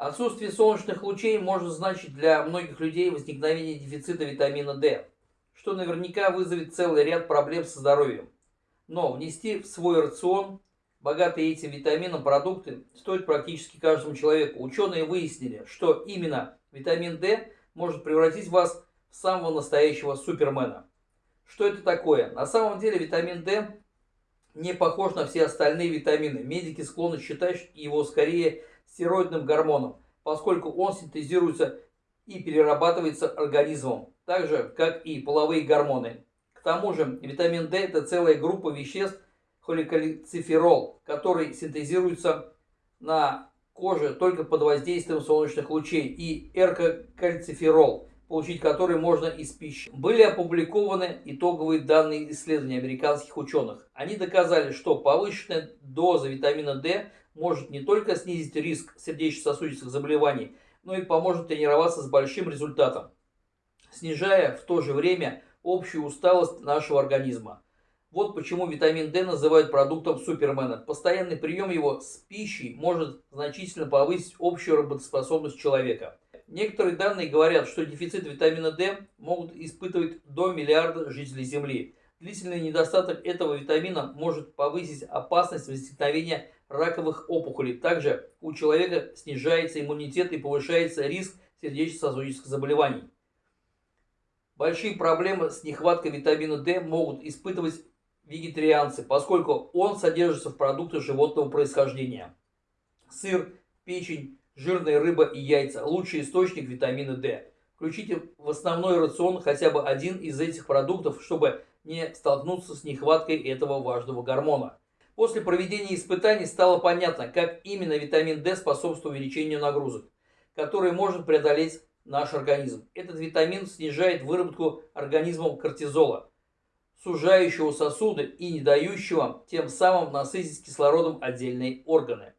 Отсутствие солнечных лучей может значить для многих людей возникновение дефицита витамина D, что наверняка вызовет целый ряд проблем со здоровьем. Но внести в свой рацион богатые этим витамином продукты стоит практически каждому человеку. Ученые выяснили, что именно витамин D может превратить вас в самого настоящего супермена. Что это такое? На самом деле витамин D не похож на все остальные витамины. Медики склонны считать его скорее стероидным гормоном, поскольку он синтезируется и перерабатывается организмом, так же, как и половые гормоны. К тому же витамин D – это целая группа веществ холикальциферол, который синтезируется на коже только под воздействием солнечных лучей, и эркокальциферол, получить который можно из пищи. Были опубликованы итоговые данные исследований американских ученых. Они доказали, что повышенная доза витамина D может не только снизить риск сердечно-сосудистых заболеваний, но и поможет тренироваться с большим результатом, снижая в то же время общую усталость нашего организма. Вот почему витамин D называют продуктом супермена. Постоянный прием его с пищей может значительно повысить общую работоспособность человека. Некоторые данные говорят, что дефицит витамина D могут испытывать до миллиарда жителей Земли. Длительный недостаток этого витамина может повысить опасность возникновения раковых опухолей. Также у человека снижается иммунитет и повышается риск сердечно-сосудистых заболеваний. Большие проблемы с нехваткой витамина D могут испытывать вегетарианцы, поскольку он содержится в продуктах животного происхождения. Сыр, печень, жирная рыба и яйца – лучший источник витамина D. Включите в основной рацион хотя бы один из этих продуктов, чтобы не столкнуться с нехваткой этого важного гормона. После проведения испытаний стало понятно, как именно витамин D способствует увеличению нагрузок, которые может преодолеть наш организм. Этот витамин снижает выработку организмом кортизола, сужающего сосуды и не дающего тем самым насытить кислородом отдельные органы.